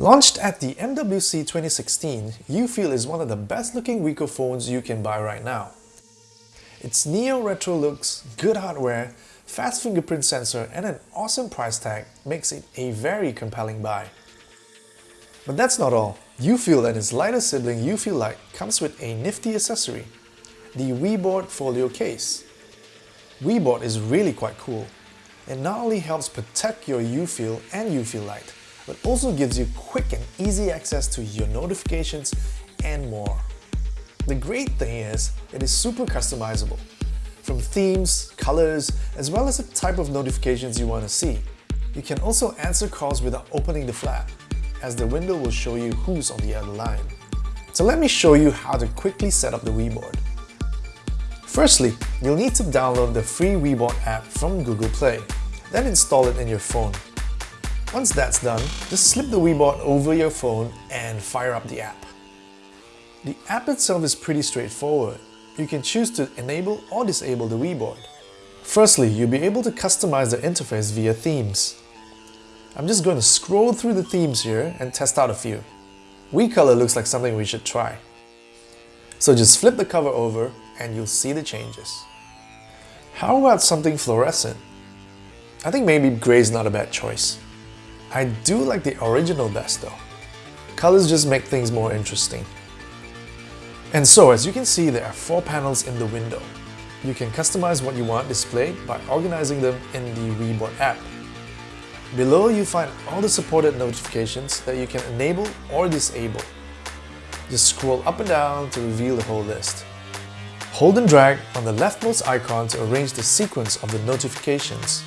Launched at the MWC 2016, UFeel is one of the best looking Wiko phones you can buy right now. Its neo-retro looks, good hardware, fast fingerprint sensor and an awesome price tag makes it a very compelling buy. But that's not all. UFeel and its lighter sibling UFeel Lite comes with a nifty accessory, the WeBoard Folio case. WeBoard is really quite cool. It not only helps protect your UFeel and UFeel Lite, but also gives you quick and easy access to your notifications and more. The great thing is, it is super customizable, from themes, colors, as well as the type of notifications you want to see. You can also answer calls without opening the flap, as the window will show you who's on the other line. So let me show you how to quickly set up the WeBoard. Firstly, you'll need to download the free WeBoard app from Google Play, then install it in your phone. Once that's done, just slip the WeBoard over your phone and fire up the app. The app itself is pretty straightforward. You can choose to enable or disable the WeBoard. Firstly, you'll be able to customize the interface via themes. I'm just going to scroll through the themes here and test out a few. WeColor looks like something we should try. So just flip the cover over and you'll see the changes. How about something fluorescent? I think maybe grey is not a bad choice. I do like the original best though. Colors just make things more interesting. And so as you can see there are four panels in the window. You can customize what you want displayed by organizing them in the WeBoard app. Below you find all the supported notifications that you can enable or disable. Just scroll up and down to reveal the whole list. Hold and drag on the leftmost icon to arrange the sequence of the notifications.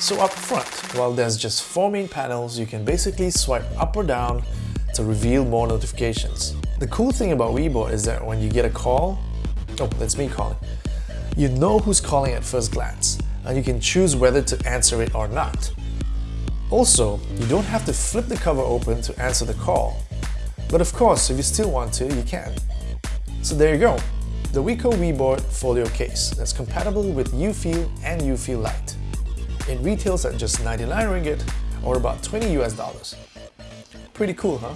So up front, while there's just four main panels, you can basically swipe up or down to reveal more notifications. The cool thing about WeBoard is that when you get a call, oh, that's me calling, you know who's calling at first glance, and you can choose whether to answer it or not. Also, you don't have to flip the cover open to answer the call. But of course, if you still want to, you can. So there you go, the Wiko WeBoard Folio case that's compatible with UFeel and UFeel Lite. It retails at just 99 ringgit or about 20 US dollars. Pretty cool, huh?